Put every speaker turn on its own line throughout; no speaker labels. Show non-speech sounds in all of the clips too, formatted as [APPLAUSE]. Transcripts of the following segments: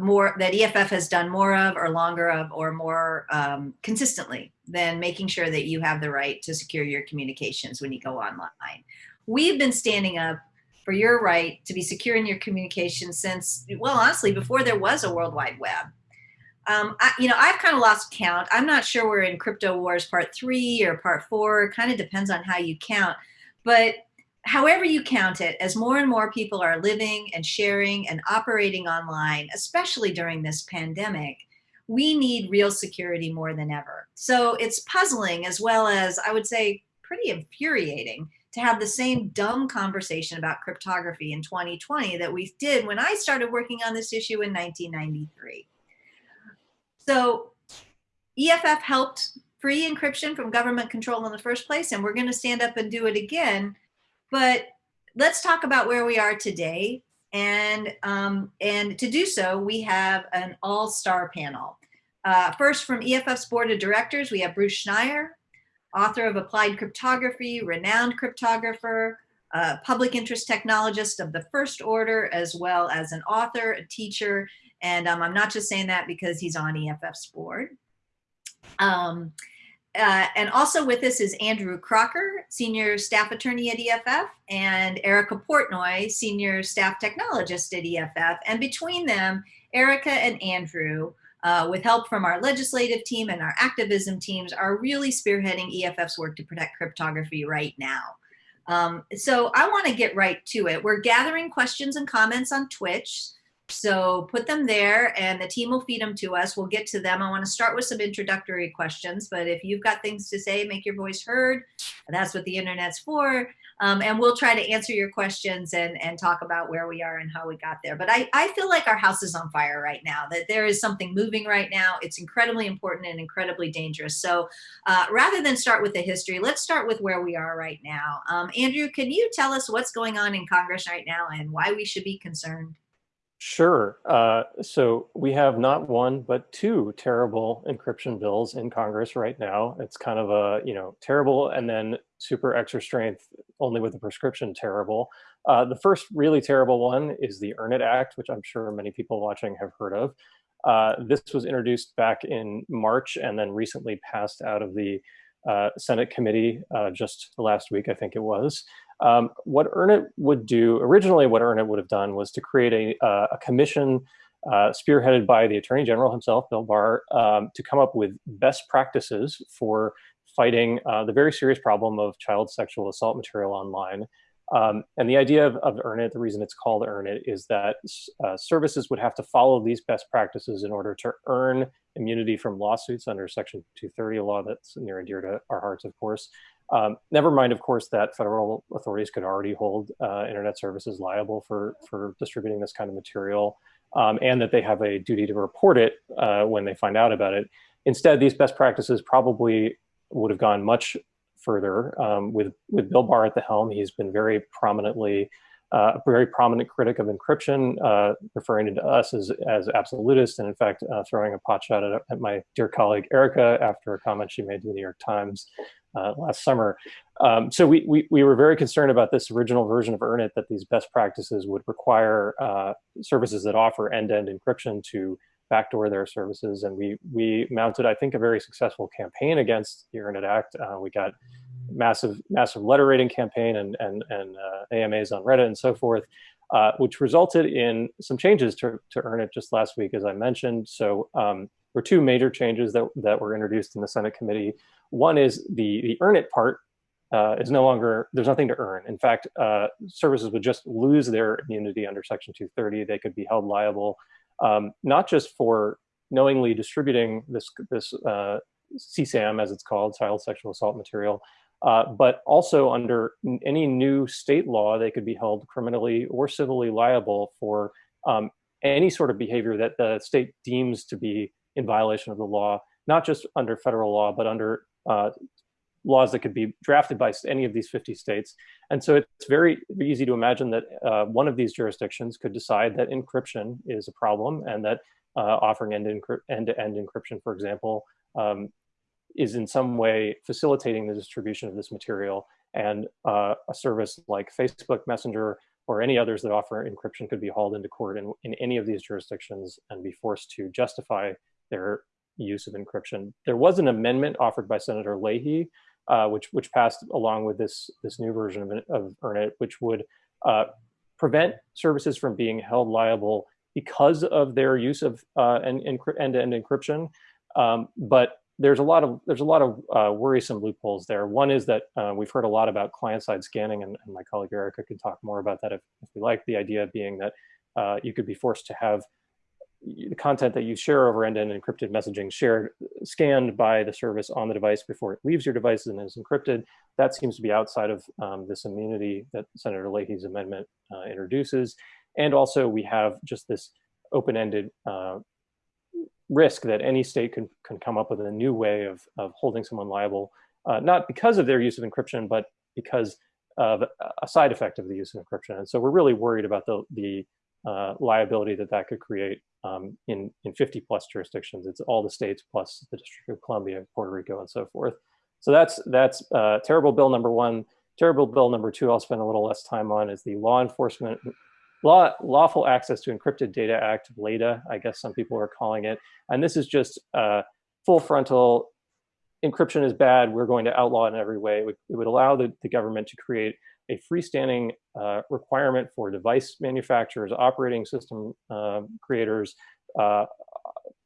more that EFF has done more of or longer of or more um, consistently than making sure that you have the right to secure your communications when you go online. We've been standing up for your right to be secure in your communications since, well, honestly, before there was a World Wide Web. Um, I, you know, I've kind of lost count. I'm not sure we're in Crypto Wars Part 3 or Part 4. It kind of depends on how you count. But however you count it, as more and more people are living and sharing and operating online, especially during this pandemic, we need real security more than ever. So it's puzzling as well as, I would say, pretty infuriating to have the same dumb conversation about cryptography in 2020 that we did when I started working on this issue in 1993. So EFF helped free encryption from government control in the first place, and we're going to stand up and do it again but let's talk about where we are today. And, um, and to do so, we have an all-star panel. Uh, first, from EFF's board of directors, we have Bruce Schneier, author of Applied Cryptography, renowned cryptographer, uh, public interest technologist of the first order, as well as an author, a teacher, and um, I'm not just saying that because he's on EFF's board. Um, uh, and also with us is Andrew Crocker, Senior Staff Attorney at EFF, and Erica Portnoy, Senior Staff Technologist at EFF. And between them, Erica and Andrew, uh, with help from our legislative team and our activism teams, are really spearheading EFF's work to protect cryptography right now. Um, so I want to get right to it. We're gathering questions and comments on Twitch. So put them there and the team will feed them to us. We'll get to them. I want to start with some introductory questions, but if you've got things to say, make your voice heard. That's what the internet's for. Um, and we'll try to answer your questions and, and talk about where we are and how we got there. But I, I feel like our house is on fire right now, that there is something moving right now. It's incredibly important and incredibly dangerous. So uh, rather than start with the history, let's start with where we are right now. Um, Andrew, can you tell us what's going on in Congress right now and why we should be concerned?
Sure. Uh, so we have not one, but two terrible encryption bills in Congress right now. It's kind of a, you know, terrible and then super extra strength only with a prescription terrible. Uh, the first really terrible one is the Earn It Act, which I'm sure many people watching have heard of. Uh, this was introduced back in March and then recently passed out of the uh, Senate committee uh, just last week, I think it was. Um, what EarnIt would do, originally what EarnIt would have done was to create a, uh, a commission uh, spearheaded by the Attorney General himself, Bill Barr, um, to come up with best practices for fighting uh, the very serious problem of child sexual assault material online. Um, and the idea of, of EarnIt, the reason it's called EarnIt, is that uh, services would have to follow these best practices in order to earn immunity from lawsuits under Section 230, a law that's near and dear to our hearts, of course. Um, never mind, of course, that federal authorities could already hold uh, internet services liable for, for distributing this kind of material, um, and that they have a duty to report it uh, when they find out about it. Instead, these best practices probably would have gone much further. Um, with, with Bill Barr at the helm, he's been very prominently uh, a very prominent critic of encryption, uh, referring to us as, as absolutists, and in fact, uh, throwing a pot shot at, at, my dear colleague Erica after a comment she made to the New York Times uh, last summer. Um, so we, we, we, were very concerned about this original version of EarnIt that these best practices would require uh, services that offer end-to-end -end encryption to backdoor their services. And we, we mounted, I think, a very successful campaign against the EarnIt Act. Uh, we got massive, massive letter rating campaign and, and, and uh, AMAs on Reddit and so forth. Uh, which resulted in some changes to, to EarnIt just last week, as I mentioned. So um, were two major changes that, that were introduced in the Senate committee. One is the, the earn it part uh, is no longer, there's nothing to earn. In fact, uh, services would just lose their immunity under Section 230. They could be held liable, um, not just for knowingly distributing this, this uh, CSAM, as it's called, child sexual assault material, uh, but also under any new state law, they could be held criminally or civilly liable for um, any sort of behavior that the state deems to be in violation of the law, not just under federal law, but under uh, laws that could be drafted by any of these 50 states. And so it's very easy to imagine that uh, one of these jurisdictions could decide that encryption is a problem and that uh, offering end-to-end -end encryption, for example, um, is in some way facilitating the distribution of this material. And uh, a service like Facebook Messenger or any others that offer encryption could be hauled into court in, in any of these jurisdictions and be forced to justify their use of encryption. There was an amendment offered by Senator Leahy, uh, which which passed along with this this new version of, of EarnIt, which would uh, prevent services from being held liable because of their use of uh, end-to-end encryption. Um, but there's a lot of there's a lot of uh, worrisome loopholes there. One is that uh, we've heard a lot about client-side scanning, and, and, my colleague Erica could talk more about that if, if we like. The idea being that uh, you could be forced to have the content that you share over end-to-end encrypted messaging shared, scanned by the service on the device before it leaves your device and is encrypted. That seems to be outside of um, this immunity that Senator Leahy's amendment uh, introduces. And also we have just this open-ended uh, risk that any state can, can come up with a new way of, of holding someone liable, uh, not because of their use of encryption, but because of a side effect of the use of encryption. And so we're really worried about the, the uh, liability that that could create um, in, in 50 plus jurisdictions. It's all the states plus the District of Columbia, Puerto Rico, and so forth. So that's, that's uh, terrible bill number one. Terrible bill number two, I'll spend a little less time on, is the Law Enforcement Law, Lawful Access to Encrypted Data Act, LADA, I guess some people are calling it. And this is just uh, full frontal, encryption is bad, we're going to outlaw it in every way. It would, it would allow the, the government to create a freestanding uh, requirement for device manufacturers, operating system uh, creators, uh,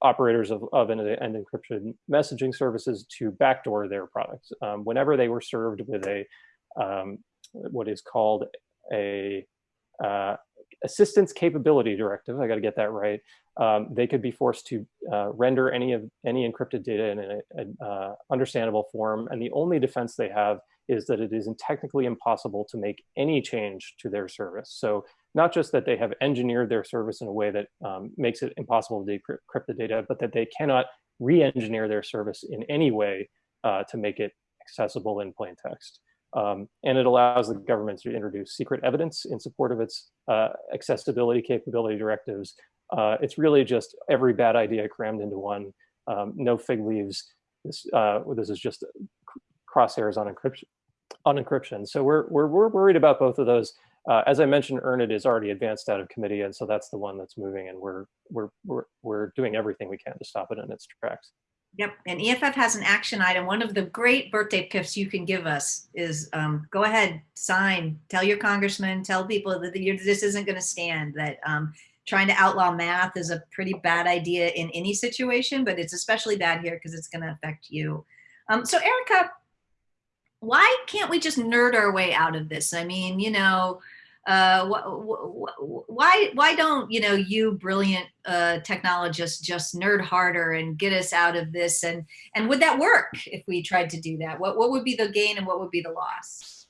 operators of, of and, encryption messaging services to backdoor their products. Um, whenever they were served with a um, what is called a uh, assistance capability directive, I got to get that right, um, they could be forced to uh, render any of any encrypted data in an uh, understandable form. And the only defense they have is that it is technically impossible to make any change to their service. So not just that they have engineered their service in a way that um, makes it impossible to decrypt the data, but that they cannot re-engineer their service in any way uh, to make it accessible in plain text. Um, and it allows the government to introduce secret evidence in support of its uh, accessibility capability directives. Uh, it's really just every bad idea crammed into one, um, no fig leaves. This, uh, this is just crosshairs on encryption. On encryption. So we're, we're, we're worried about both of those. Uh, as I mentioned, EarnIt is already advanced out of committee, and so that's the one that's moving, and we're, we're, we're, we're doing everything we can to stop it in its tracks.
Yep, and EFF has an action item. One of the great birthday gifts you can give us is um, go ahead, sign, tell your congressman, tell people that this isn't going to stand, that um, trying to outlaw math is a pretty bad idea in any situation, but it's especially bad here because it's going to affect you. Um, so Erica, why can't we just nerd our way out of this? I mean, you know, uh, why why don't you know you brilliant uh, technologists just nerd harder and get us out of this? And and would that work if we tried to do that? What what would be the gain and what would be the loss?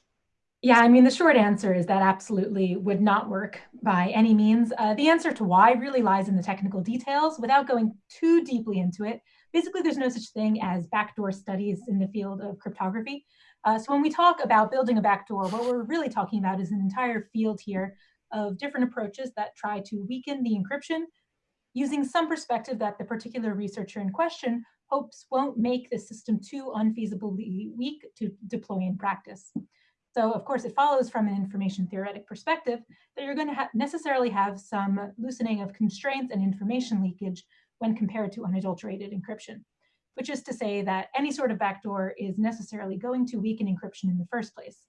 Yeah i mean the short answer is that absolutely would not work by any means. Uh, the answer to why really lies in the technical details. Without going too deeply into it basically there's no such thing as backdoor studies in the field of cryptography uh, so when we talk about building a backdoor, what we're really talking about is an entire field here of different approaches that try to weaken the encryption using some perspective that the particular researcher in question hopes won't make the system too unfeasibly weak to deploy in practice. So of course, it follows from an information theoretic perspective that you're going to ha necessarily have some loosening of constraints and information leakage when compared to unadulterated encryption which is to say that any sort of backdoor is necessarily going to weaken encryption in the first place.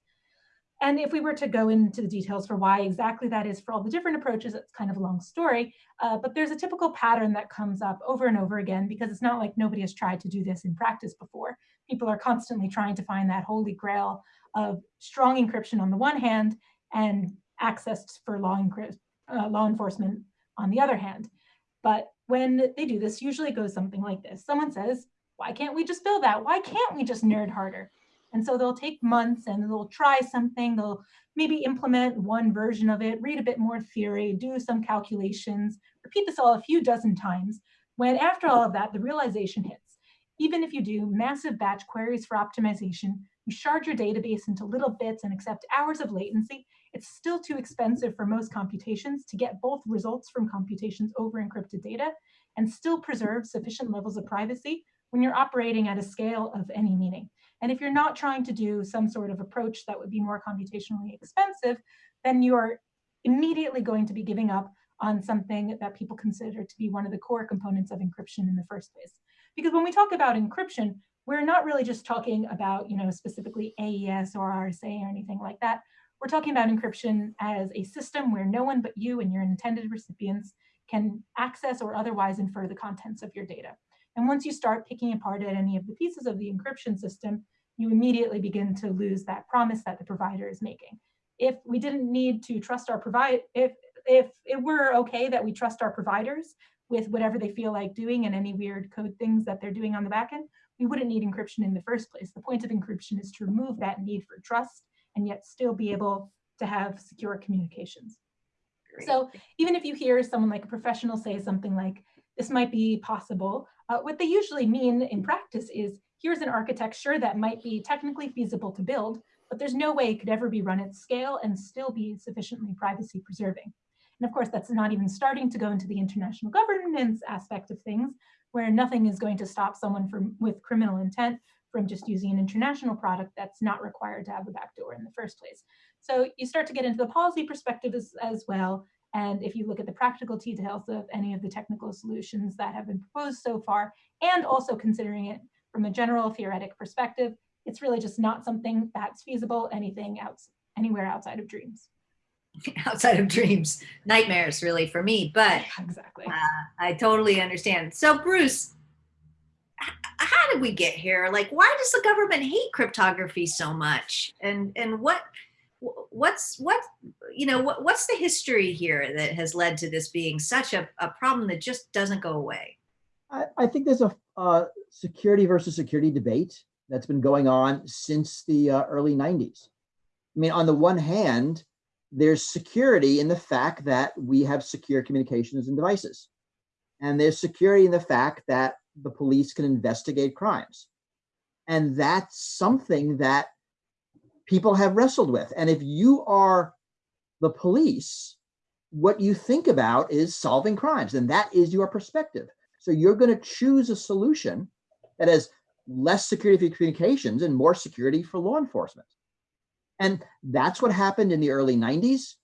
And if we were to go into the details for why exactly that is for all the different approaches, it's kind of a long story, uh, but there's a typical pattern that comes up over and over again because it's not like nobody has tried to do this in practice before. People are constantly trying to find that holy grail of strong encryption on the one hand and access for law, uh, law enforcement on the other hand. But when they do this, usually it goes something like this. Someone says, why can't we just build that? Why can't we just nerd harder? And so they'll take months and they'll try something, they'll maybe implement one version of it, read a bit more theory, do some calculations, repeat this all a few dozen times, when after all of that, the realization hits. Even if you do massive batch queries for optimization, you shard your database into little bits and accept hours of latency, it's still too expensive for most computations to get both results from computations over encrypted data and still preserve sufficient levels of privacy when you're operating at a scale of any meaning. And if you're not trying to do some sort of approach that would be more computationally expensive, then you're immediately going to be giving up on something that people consider to be one of the core components of encryption in the first place. Because when we talk about encryption, we're not really just talking about, you know, specifically AES or RSA or anything like that. We're talking about encryption as a system where no one but you and your intended recipients can access or otherwise infer the contents of your data. And once you start picking apart at any of the pieces of the encryption system, you immediately begin to lose that promise that the provider is making. If we didn't need to trust our provider, if if it were okay that we trust our providers with whatever they feel like doing and any weird code things that they're doing on the back end, we wouldn't need encryption in the first place. The point of encryption is to remove that need for trust and yet still be able to have secure communications. Great. So even if you hear someone like a professional say something like, this might be possible, uh, what they usually mean in practice is, here's an architecture that might be technically feasible to build, but there's no way it could ever be run at scale and still be sufficiently privacy preserving. And of course, that's not even starting to go into the international governance aspect of things, where nothing is going to stop someone from with criminal intent from just using an international product that's not required to have a backdoor in the first place. So you start to get into the policy perspective as, as well. And if you look at the practical details of any of the technical solutions that have been proposed so far, and also considering it from a general theoretic perspective, it's really just not something that's feasible anything else anywhere outside of dreams. [LAUGHS]
outside of dreams, nightmares really for me, but
exactly.
Uh, I totally understand. So Bruce, how did we get here? Like, why does the government hate cryptography so much? And, and what, what's, what, you know, what, what's the history here that has led to this being such a, a problem that just doesn't go away?
I, I think there's a uh, security versus security debate that's been going on since the uh, early 90s. I mean, on the one hand, there's security in the fact that we have secure communications and devices. And there's security in the fact that the police can investigate crimes. And that's something that people have wrestled with. And if you are the police, what you think about is solving crimes, and that is your perspective. So you're going to choose a solution that has less security for communications and more security for law enforcement. And that's what happened in the early 90s.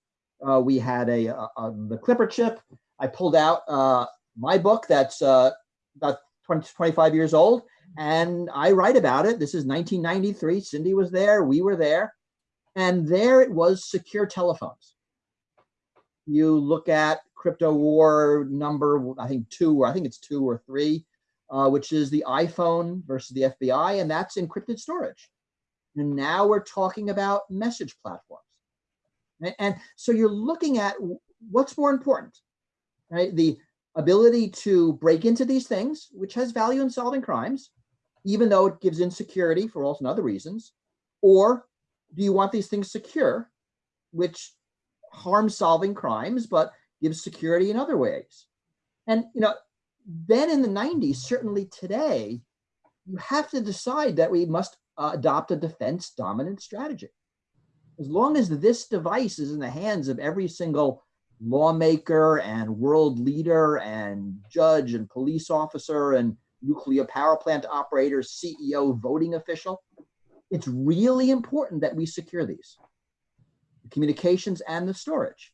Uh, we had a, a, a, the Clipper chip. I pulled out uh, my book that's uh, about 20, 25 years old, and I write about it. This is 1993. Cindy was there. We were there. And there it was secure telephones. You look at crypto war number, I think two, or I think it's two or three, uh, which is the iPhone versus the FBI, and that's encrypted storage. And now we're talking about message platforms. Right? And so you're looking at what's more important, right? The ability to break into these things, which has value in solving crimes, even though it gives insecurity for all and other reasons, or do you want these things secure, which harms solving crimes, but gives security in other ways? And, you know, then in the 90s, certainly today, you have to decide that we must uh, adopt a defense dominant strategy. As long as this device is in the hands of every single lawmaker and world leader and judge and police officer and nuclear power plant operator, CEO, voting official, it's really important that we secure these, the communications and the storage.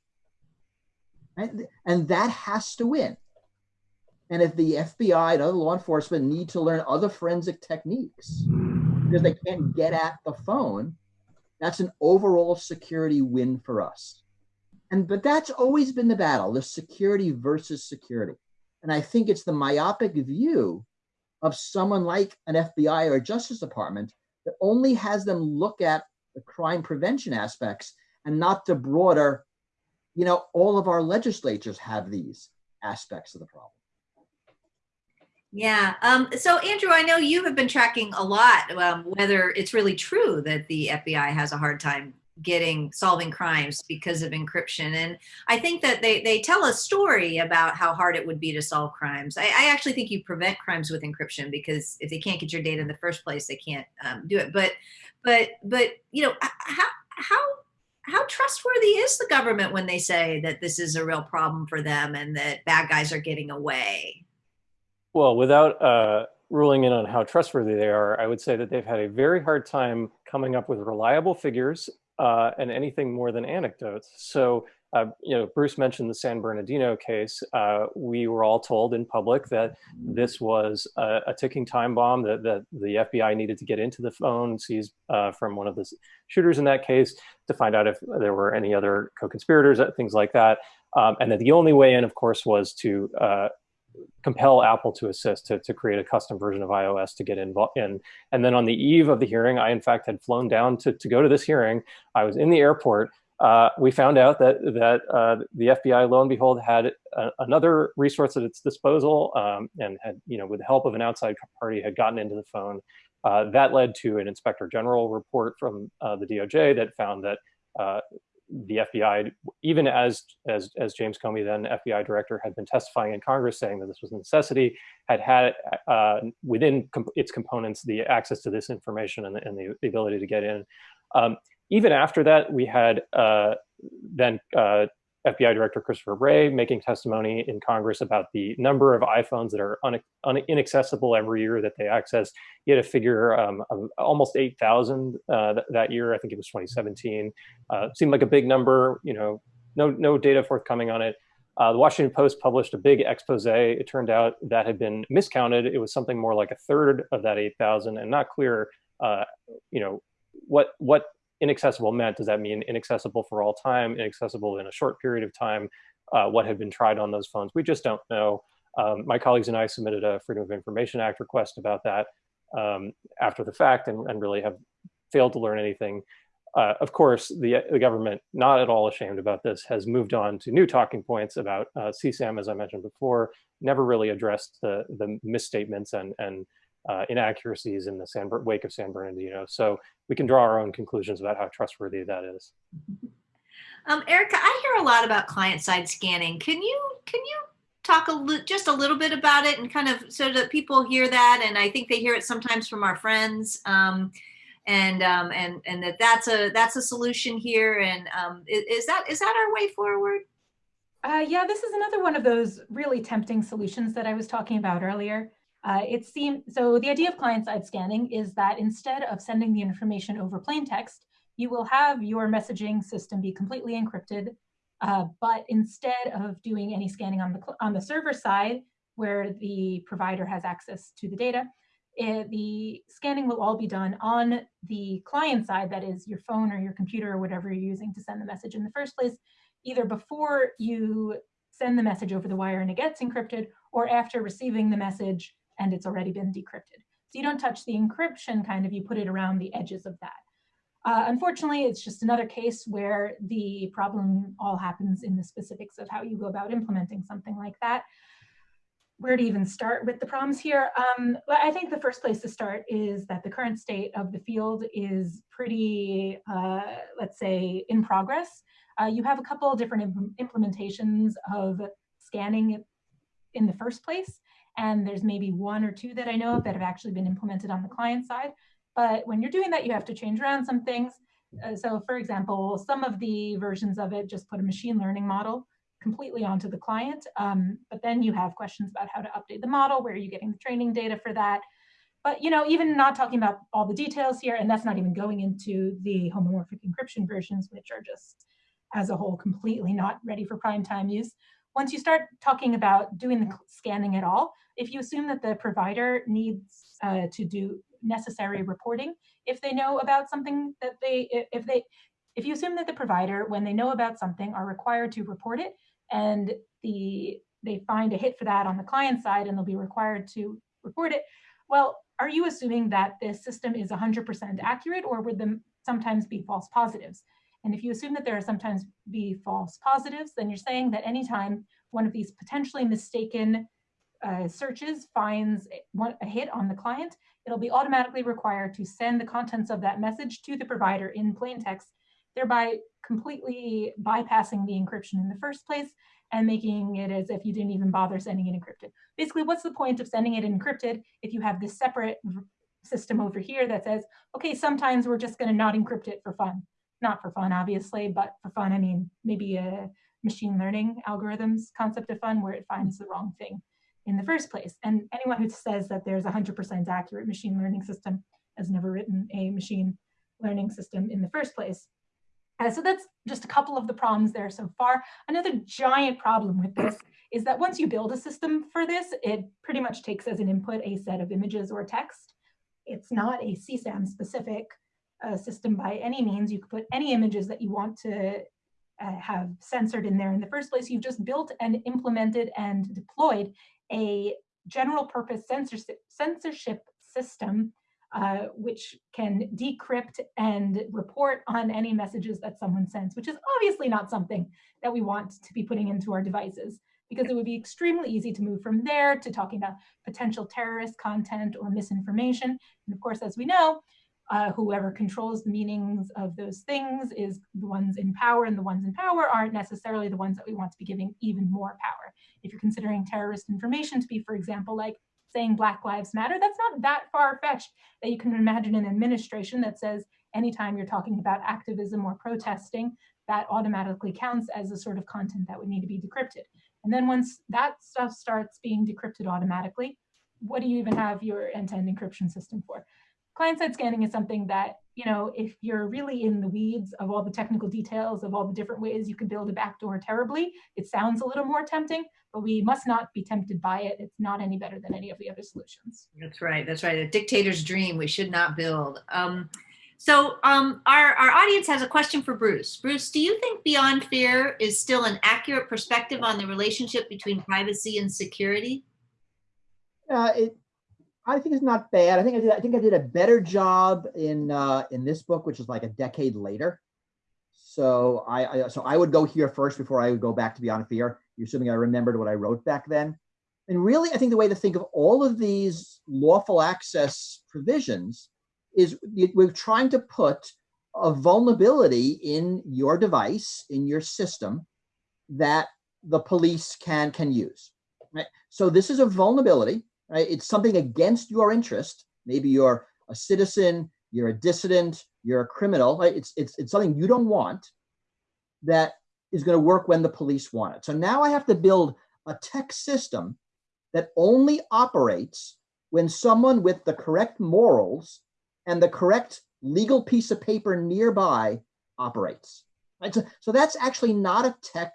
And that has to win. And if the FBI and other law enforcement need to learn other forensic techniques, because they can't get at the phone, that's an overall security win for us. And but that's always been the battle, the security versus security. And I think it's the myopic view of someone like an FBI or a Justice Department that only has them look at the crime prevention aspects and not the broader, you know, all of our legislatures have these aspects of the problem.
Yeah. Um, so, Andrew, I know you have been tracking a lot um, whether it's really true that the FBI has a hard time getting solving crimes because of encryption. And I think that they, they tell a story about how hard it would be to solve crimes. I, I actually think you prevent crimes with encryption because if they can't get your data in the first place, they can't um, do it. But, but, but, you know, how, how, how trustworthy is the government when they say that this is a real problem for them and that bad guys are getting away?
Well, without uh, ruling in on how trustworthy they are, I would say that they've had a very hard time coming up with reliable figures uh, and anything more than anecdotes. So uh, you know, Bruce mentioned the San Bernardino case. Uh, we were all told in public that this was a, a ticking time bomb that, that, the FBI needed to get into the phone seized uh, from one of the shooters in that case to find out if there were any other co-conspirators, uh, things like that. Um, and that the only way in, of course, was to uh, compel Apple to assist to, to create a custom version of iOS to get involved in. And then on the eve of the hearing, I in fact had flown down to, to go to this hearing. I was in the airport uh, we found out that that uh, the FBI, lo and behold, had a, another resource at its disposal, um, and had, you know, with the help of an outside party, had gotten into the phone. Uh, that led to an inspector general report from uh, the DOJ that found that uh, the FBI, even as as as James Comey, then FBI director, had been testifying in Congress saying that this was a necessity, had had uh, within comp its components the access to this information and the, and the, the ability to get in. Um, even after that, we had uh, then uh, FBI Director Christopher Wray making testimony in Congress about the number of iPhones that are un un inaccessible every year that they access. He had a figure um, of almost 8,000 uh, th that year. I think it was 2017. Uh, seemed like a big number. You know, no no data forthcoming on it. Uh, the Washington Post published a big expose. It turned out that had been miscounted. It was something more like a third of that 8,000, and not clear. Uh, you know what what inaccessible meant. Does that mean inaccessible for all time, inaccessible in a short period of time? Uh, what had been tried on those phones? We just don't know. Um, my colleagues and I submitted a Freedom of Information Act request about that um, after the fact and, and, really have failed to learn anything. Uh, of course, the, the government, not at all ashamed about this, has moved on to new talking points about uh, CSAM, as I mentioned before, never really addressed the, the misstatements and, and uh, inaccuracies in the San, wake of San Bernardino. So we can draw our own conclusions about how trustworthy that is. [LAUGHS]
Um, Erica, I hear a lot about client-side scanning. Can you can you talk a just a little bit about it and kind of so that people hear that? And I think they hear it sometimes from our friends. Um, and um, and and that that's a that's a solution here. And um, is, is that is that our way forward?
Uh, yeah, this is another one of those really tempting solutions that I was talking about earlier. Uh, it seems so the idea of client-side scanning is that instead of sending the information over plain text, you will have your messaging system be completely encrypted. Uh, but instead of doing any scanning on the on the server side, where the provider has access to the data, it, eh, the scanning will all be done on the client side, that is your phone or your computer or whatever you're using to send the message in the first place, either before you send the message over the wire and it gets encrypted, or after receiving the message and it's already been decrypted. So you don't touch the encryption kind of, you put it around the edges of that. Uh, unfortunately, it's just another case where the problem all happens in the specifics of how you go about implementing something like that. Where to even start with the problems here? Um, I think the first place to start is that the current state of the field is pretty, uh, let's say, in progress. Uh, you have a couple different imp implementations of scanning in the first place. And there's maybe one or two that I know of that have actually been implemented on the client side. But when you're doing that, you have to change around some things. Uh, so for example, some of the versions of it just put a machine learning model completely onto the client. Um, but then you have questions about how to update the model, where are you getting the training data for that? But you know, even not talking about all the details here, and that's not even going into the homomorphic encryption versions, which are just as a whole completely not ready for prime time use. Once you start talking about doing the scanning at all, if you assume that the provider needs uh, to do necessary reporting, if they know about something that they, if they, if you assume that the provider, when they know about something, are required to report it, and the they find a hit for that on the client side, and they'll be required to report it, well, are you assuming that this system is 100% accurate, or would them sometimes be false positives? And if you assume that there are sometimes be false positives, then you're saying that anytime one of these potentially mistaken uh, searches finds a hit on the client, it'll be automatically required to send the contents of that message to the provider in plain text, thereby completely bypassing the encryption in the first place and making it as if you didn't even bother sending it encrypted. Basically, what's the point of sending it encrypted if you have this separate system over here that says, okay, sometimes we're just gonna not encrypt it for fun. Not for fun, obviously, but for fun, I mean, maybe a machine learning algorithms concept of fun where it finds the wrong thing in the first place. And anyone who says that there's a 100% accurate machine learning system has never written a machine learning system in the first place. Uh, so that's just a couple of the problems there so far. Another giant problem with this is that once you build a system for this, it pretty much takes as an input a set of images or text. It's not a CSAM specific uh, system by any means. You could put any images that you want to uh, have censored in there in the first place. You've just built and implemented and deployed a general purpose censorship, censorship system uh, which can decrypt and report on any messages that someone sends, which is obviously not something that we want to be putting into our devices because it would be extremely easy to move from there to talking about potential terrorist content or misinformation. And of course, as we know, uh, whoever controls the meanings of those things is the ones in power, and the ones in power aren't necessarily the ones that we want to be giving even more power. If you're considering terrorist information to be, for example, like saying Black Lives Matter, that's not that far fetched that you can imagine an administration that says anytime you're talking about activism or protesting, that automatically counts as a sort of content that would need to be decrypted. And then once that stuff starts being decrypted automatically, what do you even have your end-to-end encryption system for? Client-side scanning is something that, you know, if you're really in the weeds of all the technical details of all the different ways you can build a backdoor terribly, it sounds a little more tempting, but we must not be tempted by it. It's not any better than any of the other solutions.
That's right. That's right. A dictator's dream we should not build. Um, so um, our, our audience has a question for Bruce. Bruce, do you think Beyond Fear is still an accurate perspective on the relationship between privacy and security?
Uh, it, I think it's not bad. I think I did. I think I did a better job in uh, in this book, which is like a decade later. So I, I so I would go here first before I would go back to Beyond Fear. You're assuming I remembered what I wrote back then. And really, I think the way to think of all of these lawful access provisions is we're trying to put a vulnerability in your device, in your system, that the police can can use. Right? So this is a vulnerability, right? It's something against your interest. Maybe you're a citizen, you're a dissident, you're a criminal. Right? It's it's it's something you don't want that is going to work when the police want it. So now I have to build a tech system that only operates when someone with the correct morals and the correct legal piece of paper nearby operates. Right? So, so that's actually not a tech,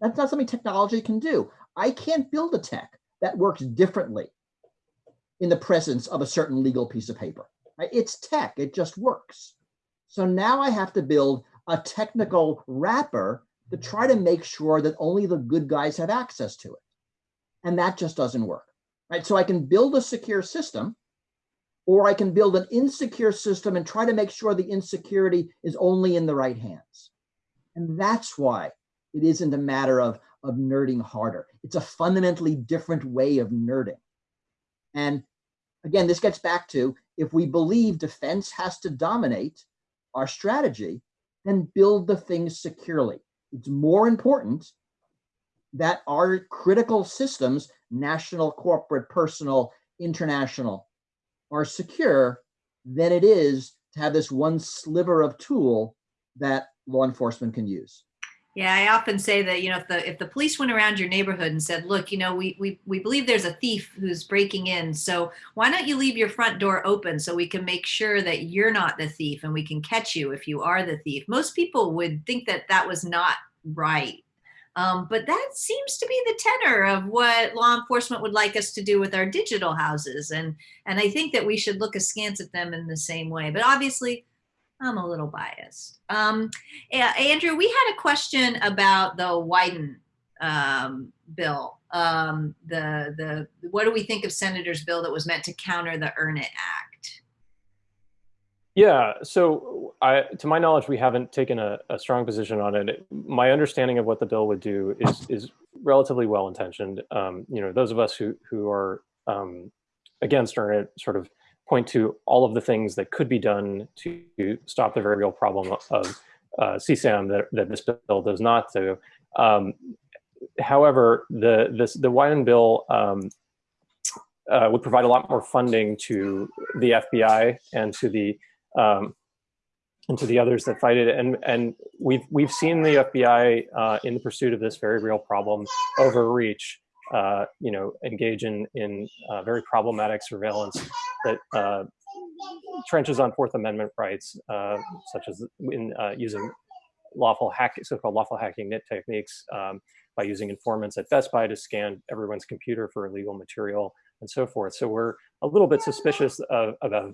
that's not something technology can do. I can't build a tech that works differently in the presence of a certain legal piece of paper. It's tech, it just works. So now I have to build a technical wrapper to try to make sure that only the good guys have access to it. And that just doesn't work. Right? So I can build a secure system or I can build an insecure system and try to make sure the insecurity is only in the right hands. And that's why it isn't a matter of, of nerding harder. It's a fundamentally different way of nerding. And again, this gets back to if we believe defense has to dominate our strategy, then build the things securely. It's more important that our critical systems, national, corporate, personal, international, are secure than it is to have this one sliver of tool that law enforcement can use.
Yeah, I often say that, you know, if the if the police went around your neighborhood and said, look, you know, we we we believe there's a thief who's breaking in. So why don't you leave your front door open so we can make sure that you're not the thief and we can catch you if you are the thief. Most people would think that that was not right. Um, but that seems to be the tenor of what law enforcement would like us to do with our digital houses. And, and I think that we should look askance at them in the same way. But obviously, I'm a little biased. Um, Andrew, we had a question about the Wyden um, bill. Um, the, the, what do we think of Senator's bill that was meant to counter the Earn It Act?
Yeah, so I, to my knowledge, we haven't taken a, a, strong position on it. My understanding of what the bill would do is is relatively well intentioned. Um, you know, those of us who who are um, against Earn It sort of point to all of the things that could be done to stop the very real problem of uh, CSAM that, that this bill does not do. Um, however, the this the Wyden bill um, uh, would provide a lot more funding to the FBI and to the um, and to the others that fight it. And and we've we've seen the FBI uh, in the pursuit of this very real problem overreach. Uh, you know, engage in in uh, very problematic surveillance that uh, trenches on Fourth Amendment rights, uh, such as in uh, using lawful hack, so-called lawful hacking NIT techniques um, by using informants at Best Buy to scan everyone's computer for illegal material and so forth. So we're a little bit suspicious of, about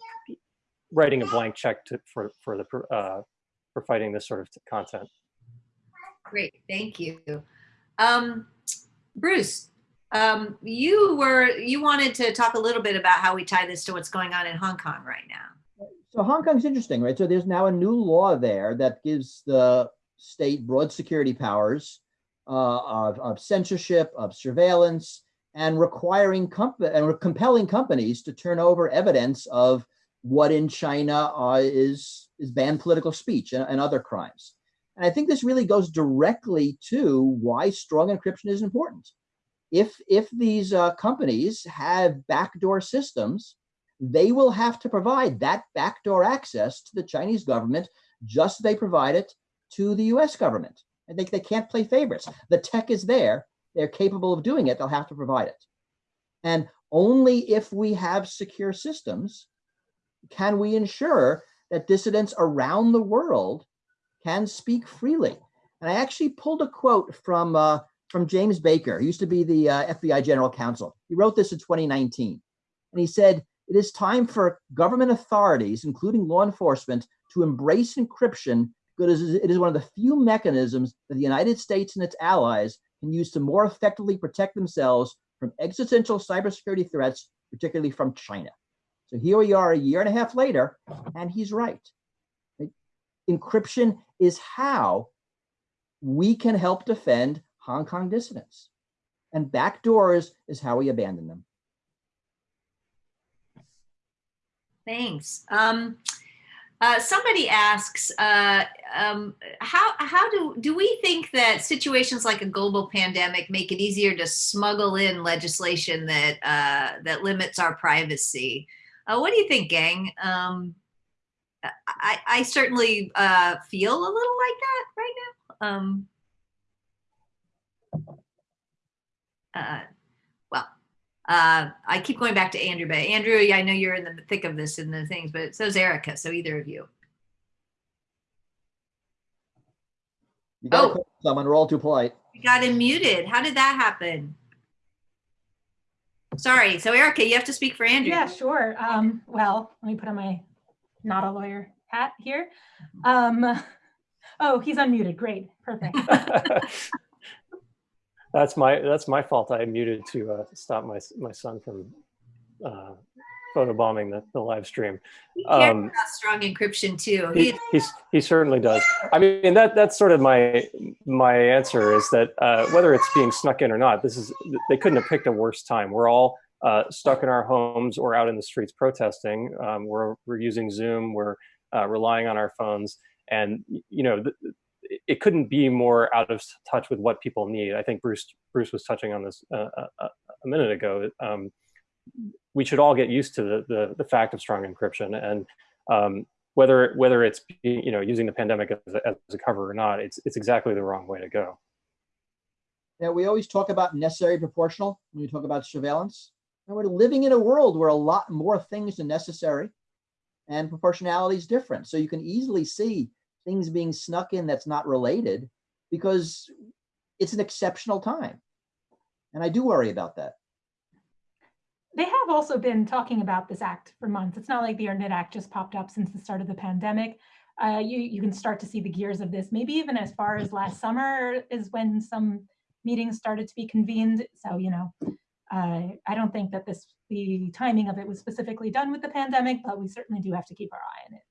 writing a blank check to, for for the uh, for fighting this sort of content.
Great, thank you, um, Bruce. Um, you were you wanted to talk a little bit about how we tie this to what's going on in Hong Kong right now.
So Hong Kong's interesting, right? So there's now a new law there that gives the state broad security powers uh, of, of censorship, of surveillance, and requiring comp- and compelling companies to turn over evidence of what in China uh, is is banned political speech and, and, other crimes. And I think this really goes directly to why strong encryption is important. If if these uh, companies have backdoor systems, they will have to provide that backdoor access to the Chinese government, just as they provide it to the U.S. government. I think they can't play favorites. The tech is there; they're capable of doing it. They'll have to provide it. And only if we have secure systems can we ensure that dissidents around the world can speak freely? And I actually pulled a quote from uh, from James Baker. He used to be the uh, FBI General Counsel. He wrote this in 2019, and he said, "It is time for government authorities, including law enforcement, to embrace encryption because it is one of the few mechanisms that the United States and its allies can use to more effectively protect themselves from existential cybersecurity threats, particularly from China." So here we are a year and a half later, and he's right? Encryption is how we can help defend Hong Kong dissidents. And backdoors is how we abandon them.
Thanks. Um, uh, somebody asks, uh, um, how how do do we think that situations like a global pandemic make it easier to smuggle in legislation that uh, that limits our privacy? Uh, what do you think, gang? Um, I, I certainly uh, feel a little like that right now. Um, uh, well, uh, I keep going back to Andrew, but Andrew, I know you're in the thick of this and the things, but so's Erica. So either of you.
You got oh, someone. We're all too polite.
You got him muted. How did that happen? Sorry. So Erica, you have to speak for Andrew.
Yeah, sure. Um, well, let me put on my not a lawyer hat here. Um, [LAUGHS] oh, he's unmuted. Great. Perfect. [LAUGHS]
that's my that's my fault. I muted to uh, stop my my son from uh, photobombing the, the live stream.
He cares um, about strong encryption too.
He, he, he certainly does. I mean, that that's sort of my my answer is that uh, whether it's being snuck in or not, this is they couldn't have picked a worse time. We're all uh, stuck in our homes or out in the streets protesting. Um, we're we're using Zoom. We're uh, relying on our phones, and you know. It couldn't be more out of touch with what people need. I think Bruce Bruce was touching on this uh, a, uh, a minute ago. Um, we should all get used to the, the, the fact of strong encryption and um, whether whether it's you know using the pandemic as a, as a cover or not, it's it's exactly the wrong way to go.
Yeah, we always talk about necessary proportional when we talk about surveillance. And we're living in a world where a lot more things are necessary and proportionality is different. So you can easily see things being snuck in that's not related because it's an exceptional time. And I do worry about that
they have also been talking about this act for months. It's not like the Earn It Act just popped up since the start of the pandemic. Uh, you, you can start to see the gears of this, maybe even as far as last summer is when some meetings started to be convened. So, you know, uh, I don't think that this the timing of it was specifically done with the pandemic, but we certainly do have to keep our eye on it.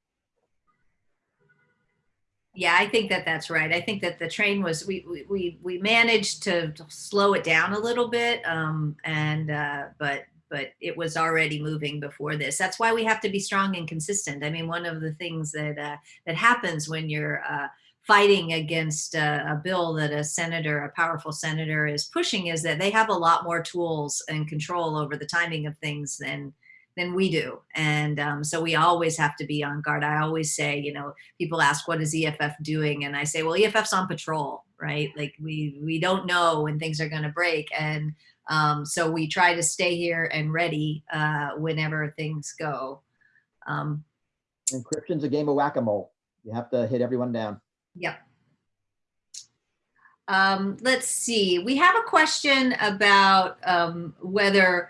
Yeah, I think that that's right. I think that the train was we we we managed to slow it down a little bit, um, and uh, but but it was already moving before this. That's why we have to be strong and consistent. I mean, one of the things that uh, that happens when you're uh, fighting against a, a, bill that a senator, a powerful senator, is pushing is that they have a lot more tools and control over the timing of things than than we do. And um, so we always have to be on guard. I always say, you know, people ask, what is EFF doing? And I say, well, EFF's on patrol, right? Like we, we don't know when things are going to break. And um, so we try to stay here and ready uh, whenever things go. Um,
Encryption's a game of whack-a-mole. You have to hit everyone down.
Yep. Um, let's see. We have a question about um, whether,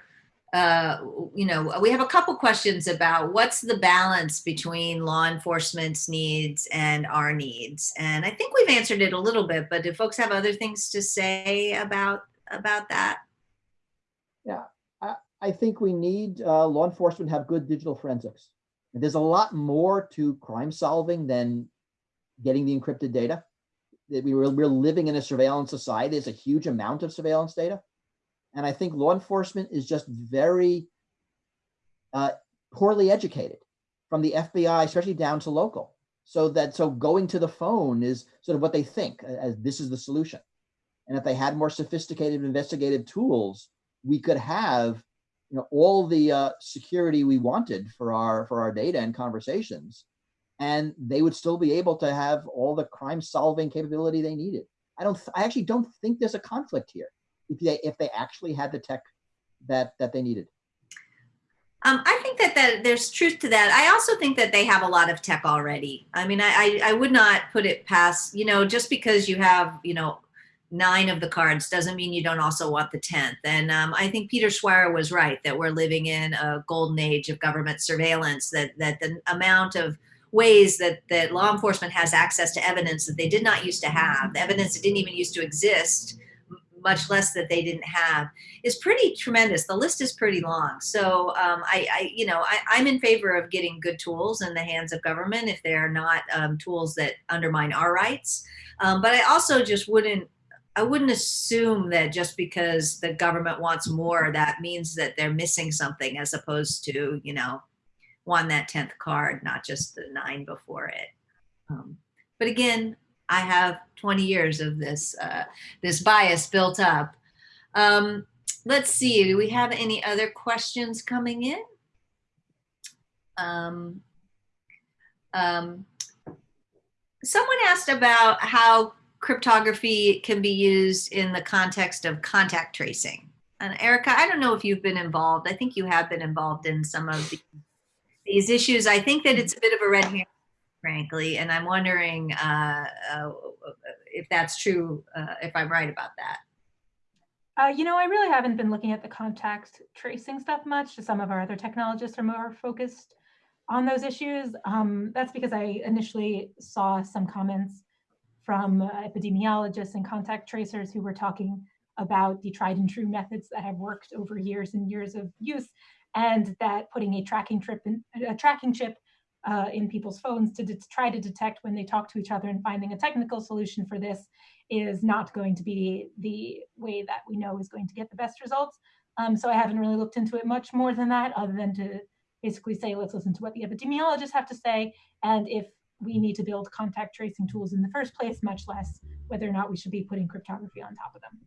uh, you know, we have a couple questions about what's the balance between law enforcement's needs and our needs. And I think we've answered it a little bit, but do folks have other things to say about about that?
Yeah, I think we need uh, law enforcement have good digital forensics. There's a lot more to crime solving than getting the encrypted data. That we were we're living in a surveillance society. There's a huge amount of surveillance data, and I think law enforcement is just very uh, poorly educated, from the FBI, especially down to local. So that so going to the phone is sort of what they think as this is the solution. And if they had more sophisticated investigative tools, we could have you know all the uh, security we wanted for our for our data and conversations and they would still be able to have all the crime solving capability they needed i don't i actually don't think there's a conflict here if they if they actually had the tech that that they needed
Um, I think that, that there's truth to that. I also think that they have a lot of tech already. I mean, I, I, I would not put it past, you know, just because you have, you know, nine of the cards doesn't mean you don't also want the 10th. And um, I think Peter Swire was right that we're living in a golden age of government surveillance, that, that the amount of ways that, that law enforcement has access to evidence that they did not used to have, evidence that didn't even used to exist, much less that they didn't have, is pretty tremendous. The list is pretty long. So um, I, I, you know, I, I'm in favor of getting good tools in the hands of government if they are not um, tools that undermine our rights. Um, but I also just wouldn't I wouldn't assume that just because the government wants more, that means that they're missing something as opposed to, you know, won that 10th card, not just the nine before it. Um, but again, I have 20 years of this, uh, this bias built up. Um, let's see, do we have any other questions coming in? Um, um, someone asked about how cryptography can be used in the context of contact tracing. And Erica, I don't know if you've been involved. I think you have been involved in some of the, these issues. I think that it's a bit of a red herring, frankly, and I'm wondering uh, uh, if that's true, uh, if I'm right about that.
Uh, you know, I really haven't been looking at the contact tracing stuff much. Some of our other technologists are more focused on those issues. Um, that's because I initially saw some comments from uh, epidemiologists and contact tracers who were talking about the tried and true methods that have worked over years and years of use, and that putting a tracking trip in, a tracking chip uh, in people's phones to try to detect when they talk to each other and finding a technical solution for this is not going to be the way that we know is going to get the best results. Um, so I haven't really looked into it much more than that, other than to basically say, let's listen to what the epidemiologists have to say. And if we need to build contact tracing tools in the first place, much less whether or not we should be putting cryptography on top of them.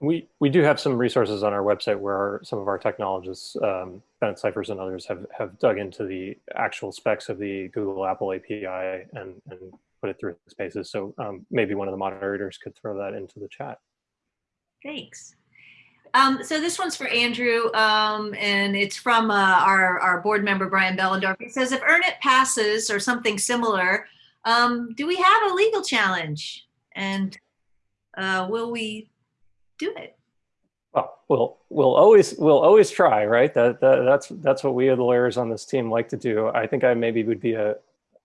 We, we do have some resources on our website where our, some of our technologists, um, Bennett Cyphers and others, have, have dug into the actual specs of the Google Apple API and, and put it through spaces. So um, maybe one of the moderators could throw that into the chat.
Thanks. Um, so this one's for Andrew, um, and it's from uh, our, our board member, Brian Behlendorf. He says, if Earn It passes or something similar, um, do we have a legal challenge? And uh, will we do it?
Well, we'll we'll always we'll always try, right? That, that that's that's what we, the lawyers on this team, like to do. I think I maybe would be a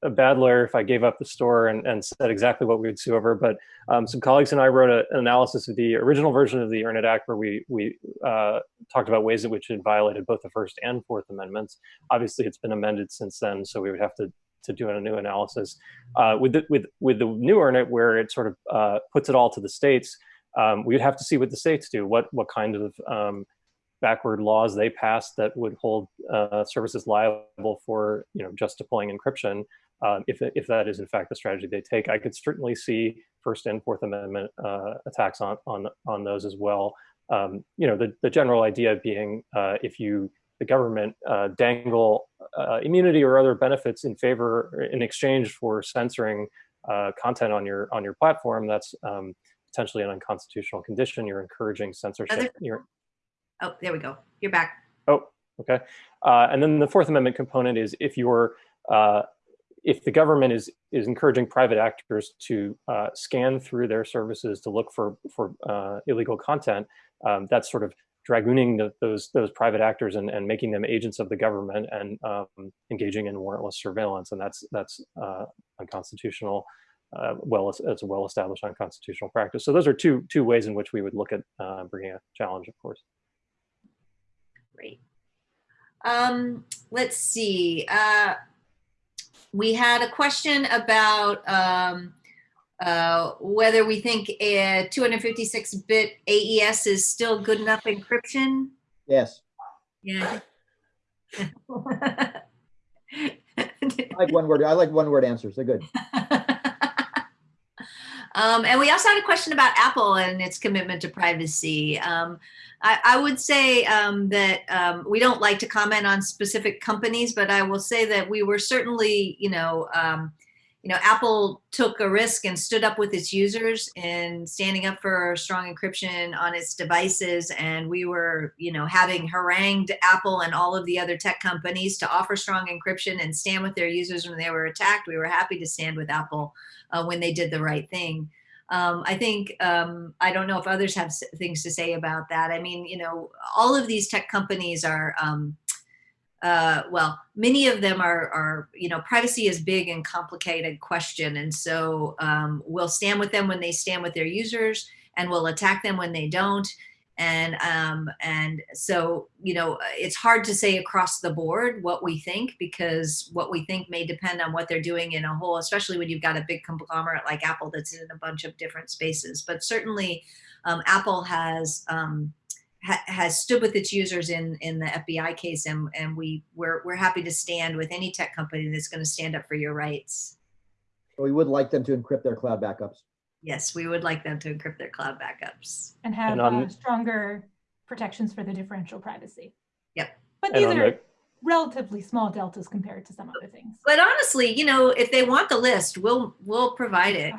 a bad lawyer if I gave up the store and, and said exactly what we would sue over. But um, some colleagues and I wrote a, an analysis of the original version of the Earn It Act where we, we uh, talked about ways in which it violated both the First and Fourth Amendments. Obviously, it's been amended since then, so we would have to to do a new analysis. Uh, with, the, with, with the new Earn It, where it sort of uh, puts it all to the states, um, we would have to see what the states do, what, what kind of um, backward laws they pass that would hold uh, services liable for you know just deploying encryption um, if, if that is in fact the strategy they take. I could certainly see First and Fourth Amendment uh, attacks on, on, on those as well. Um, you know, the, the general idea being uh, if you, the government uh, dangle uh, immunity or other benefits in favor, in exchange for censoring content on your, on your platform, that's um, potentially an unconstitutional condition. You're encouraging censorship.
Other,
You're,
oh, there we go. You're back.
Oh, okay. Uh, and then the Fourth Amendment component is if you're if the government is is encouraging private actors to uh, scan through their services to look for for uh, illegal content, um, that's sort of dragooning the, those those private actors and, and making them agents of the government and um, engaging in warrantless surveillance, and that's that's uh, unconstitutional. Uh, well, it's, it's a well-established unconstitutional practice. So those are two two ways in which we would look at uh, bringing a challenge, of course.
Great. Um, let's see. Uh, we had a question about um, uh, whether we think a 256-bit AES is still good enough encryption.
Yes,
Yeah. [LAUGHS]
I like one word. I like one word answers. They're good. [LAUGHS]
Um, and we also had a question about Apple and its commitment to privacy. Um, I, I would say um, that um, we don't like to comment on specific companies, but I will say that we were certainly, you know, um, you know, Apple took a risk and stood up with its users in standing up for strong encryption on its devices. And we were, you know, having harangued Apple and all of the other tech companies to offer strong encryption and stand with their users when they were attacked. We were happy to stand with Apple uh, when they did the right thing. Um, I think, um, I don't know if others have things to say about that. I mean, you know, all of these tech companies are, um, uh, well, many of them are, are, you know, privacy is big and complicated question. And so um, we'll stand with them when they stand with their users and we'll attack them when they don't. And, um, and so, you know, it's hard to say across the board what we think because what we think may depend on what they're doing in a whole, especially when you've got a big conglomerate like Apple that's in a bunch of different spaces. But certainly um, Apple has, um, ha- has stood with its users in in the FBI case, and and we we're we're happy to stand with any tech company that's going to stand up for your rights.
We would like them to encrypt their cloud backups.
Yes, we would like them to encrypt their cloud backups.
and have
And on-
uh, stronger protections for the differential privacy.
Yep.
But
And
these
on
are
the
relatively small deltas compared to some other things.
But honestly, you know, if they want the list, we'll we'll provide it.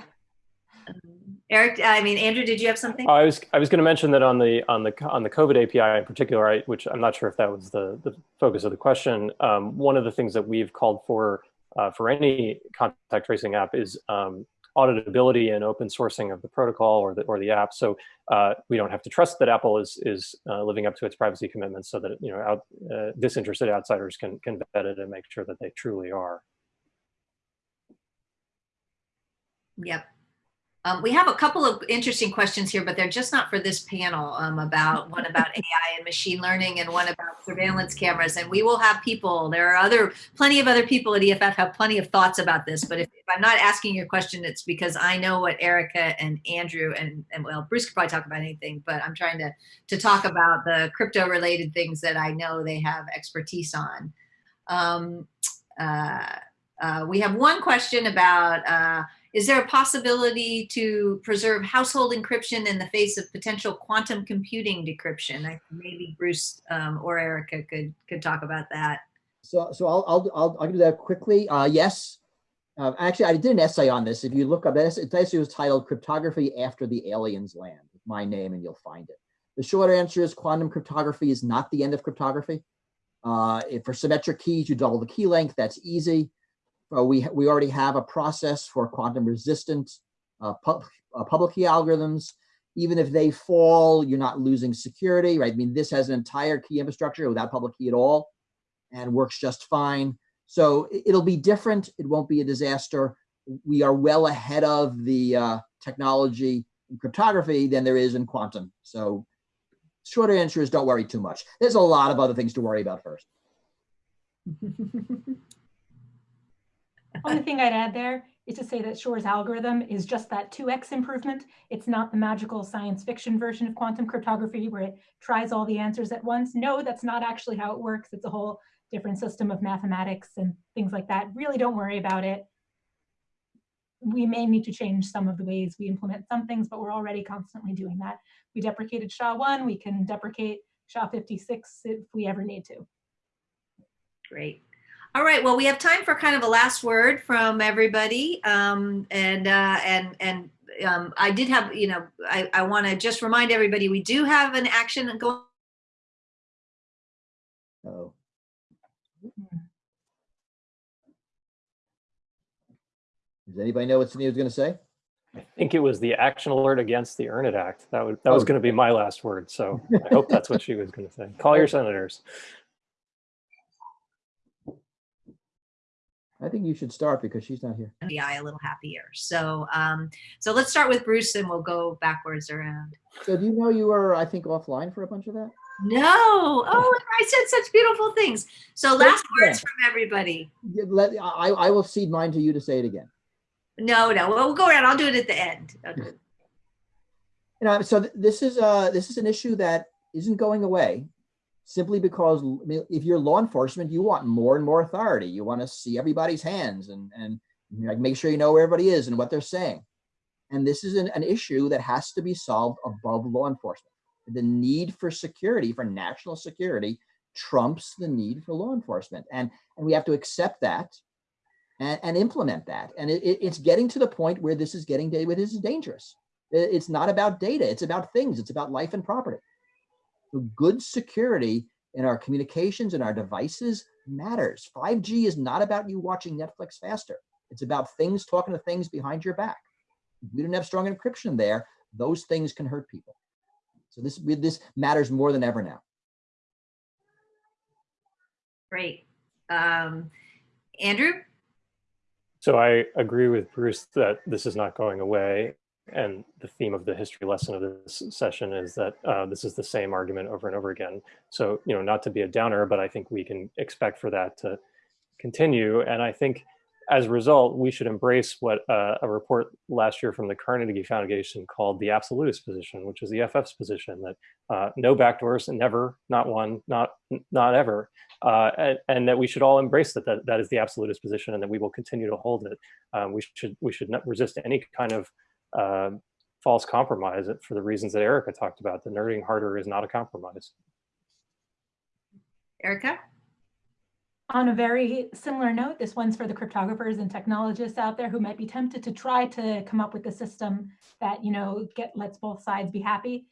Um, Eric, I mean Andrew, did you have something?
I was I was going to mention that on the on the on the COVID API in particular, I, which I'm not sure if that was the the focus of the question. Um, one of the things that we've called for uh, for any contact tracing app is um, auditability and open sourcing of the protocol or the or the app. So uh, we don't have to trust that Apple is is uh, living up to its privacy commitments, so that you know out, uh, disinterested outsiders can can vet it and make sure that they truly are.
Yep. Um, we have a couple of interesting questions here, but they're just not for this panel. Um, about [LAUGHS] one about AI and machine learning, and one about surveillance cameras. And we will have people. There are other, plenty of other people at EFF have plenty of thoughts about this. But if, if I'm not asking your question, it's because I know what Erica and Andrew and and well, Bruce could probably talk about anything. But I'm trying to to talk about the crypto related things that I know they have expertise on. Um, uh, uh, we have one question about. Uh, is there a possibility to preserve household encryption in the face of potential quantum computing decryption? I, maybe Bruce um, or Erica could could talk about that.
So, so I'll, I'll, I'll, I'll do that quickly. Uh, yes. Uh, actually, I did an essay on this. If you look up this, it essay was titled Cryptography After the Aliens Land, my name, and you'll find it. The short answer is quantum cryptography is not the end of cryptography. Uh, for symmetric keys, you double the key length, that's easy. Uh, we, we already have a process for quantum resistant uh, pub, uh, public key algorithms. Even if they fall, you're not losing security, right? I mean, this has an entire key infrastructure without public key at all and works just fine. So it- it'll be different. It won't be a disaster. We are well ahead of the uh, technology in cryptography than there is in quantum. So shorter answer is don't worry too much. There's a lot of other things to worry about first. [LAUGHS]
Only [LAUGHS] thing I'd add there is to say that Shor's algorithm is just that 2x improvement. It's not the magical science fiction version of quantum cryptography where it tries all the answers at once. No, that's not actually how it works. It's a whole different system of mathematics and things like that. Really don't worry about it. We may need to change some of the ways we implement some things, but we're already constantly doing that. We deprecated SHA-1, we can deprecate SHA-56 if we ever need to.
Great. All right. Well, we have time for kind of a last word from everybody. Um, and uh, and and um, I did have, you know, I, I want to just remind everybody we do have an action going.
Oh, Does anybody know what Sydney was going to say?
I think it was the action alert against the Earn It Act. That would that was
Oh.
going to be my last word. So I hope that's what she was going to say. Call your senators.
I think you should start because she's not here.
FBI a little happier. So, um, so let's start with Bruce and we'll go backwards around.
So do you know you were, I think, offline for a bunch of that?
No. Oh, I said such beautiful things. So last
Yeah.
words from everybody.
Let, I, I will cede mine to you to say it again.
No, no. Well, we'll go around. I'll do it at the end. I'll do it.
You know, so th- this is uh this is an issue that isn't going away simply because if you're law enforcement, you want more and more authority. You want to see everybody's hands and and know, make sure you know where everybody is and what they're saying. And this is an, an issue that has to be solved above law enforcement. The need for security, for national security, trumps the need for law enforcement, and and we have to accept that and, and implement that. And it, it- it's getting to the point where this is getting where this is dangerous. It's not about data. It's about things. It's about life and property. So good security in our communications and our devices matters. 5G is not about you watching Netflix faster. It's about things talking to things behind your back. If we don't have strong encryption there, those things can hurt people. So this this matters more than ever now.
Great. Um, Andrew?
So I agree with Bruce that this is not going away. And the theme of the history lesson of this session is that uh, this is the same argument over and over again. So, you know, not to be a downer, but I think we can expect for that to continue. And I think as a result, we should embrace what uh, a report last year from the Carnegie Foundation called the absolutist position, which is the EFF's position that uh, no backdoors, and never, not one, not not ever, uh, and, and that we should all embrace that, that that is the absolutist position, and that we will continue to hold it. Um, we should we should not resist any kind of uh, false compromise for the reasons that Erica talked about. The nerding harder is not a compromise.
Erica?
On a very similar note, this one's for the cryptographers and technologists out there who might be tempted to try to come up with a system that, you know, get lets both sides be happy.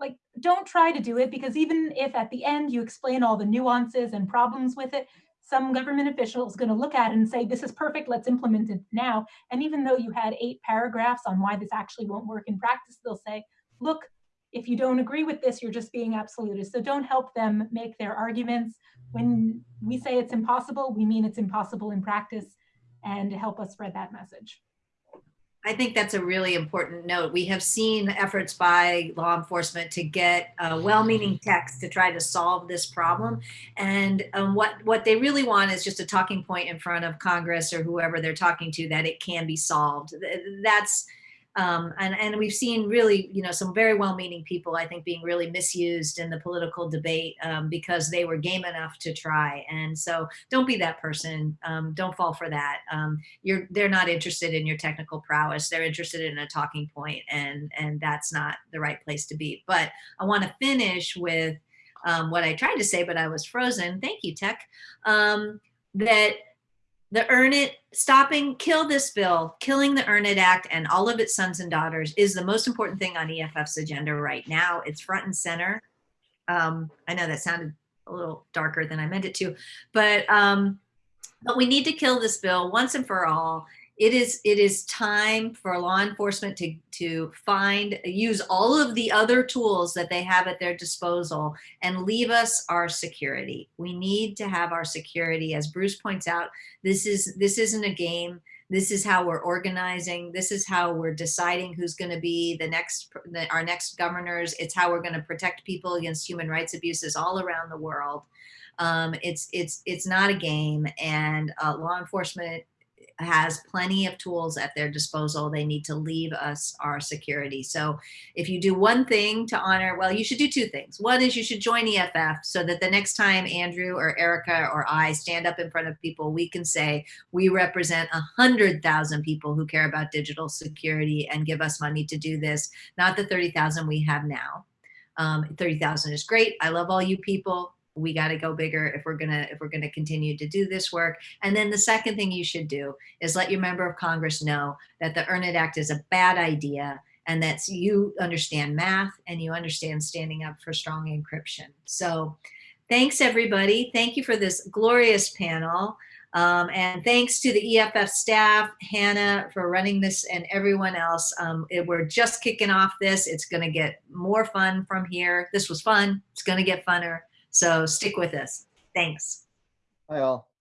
Like, don't try to do it because even if at the end you explain all the nuances and problems with it, some government official is going to look at it and say, this is perfect, let's implement it now. And even though you had eight paragraphs on why this actually won't work in practice, they'll say, look, if you don't agree with this, you're just being absolutist. So don't help them make their arguments when we say it's impossible, we mean it's impossible in practice and help us spread that message.
I think that's a really important note. We have seen efforts by law enforcement to get uh, well-meaning text to try to solve this problem, and um, what what they really want is just a talking point in front of Congress or whoever they're talking to that it can be solved. That's um, and and we've seen really you know some very well-meaning people I think being really misused in the political debate um, because they were game enough to try. And so don't be that person. Um, don't fall for that. Um, you're they're not interested in your technical prowess they're interested in a talking point and and that's not the right place to be but i want to finish with um, what i tried to say but i was frozen thank you tech um, that the earn it stopping kill this bill killing the earn it act and all of its sons and daughters is the most important thing on eff's agenda right now. It's front and center. Um, i know that sounded a little darker than i meant it to but um, but we need to kill this bill once and for all it is it is time for law enforcement to to find use all of the other tools that they have at their disposal and leave us our security. We need to have our security. As bruce points out this is this isn't a game. This is how we're organizing. This is how we're deciding who's going to be the next the, our next governors. It's how we're going to protect people against human rights abuses all around the world. Um, it's it's it's not a game and uh, law enforcement has plenty of tools at their disposal. They need to leave us our security. So if you do one thing to honor, well, you should do two things. One is you should join EFF so that the next time Andrew or Erica or I stand up in front of people, we can say we represent a hundred thousand people who care about digital security and give us money to do this, not the 30,000 we have now. Um, 30,000 is great. I love all you people we got to go bigger if we're gonna if we're gonna continue to do this work and then the second thing you should do is let your member of congress know that the earn it act is a bad idea and that you understand math and you understand standing up for strong encryption so thanks everybody thank you for this glorious panel Um, and thanks to the EFF staff, Hannah, for running this and everyone else. Um, it- we're just kicking off this. It's going to get more fun from here. This was fun. It's going to get funner. So stick with us. Thanks.
Hi all.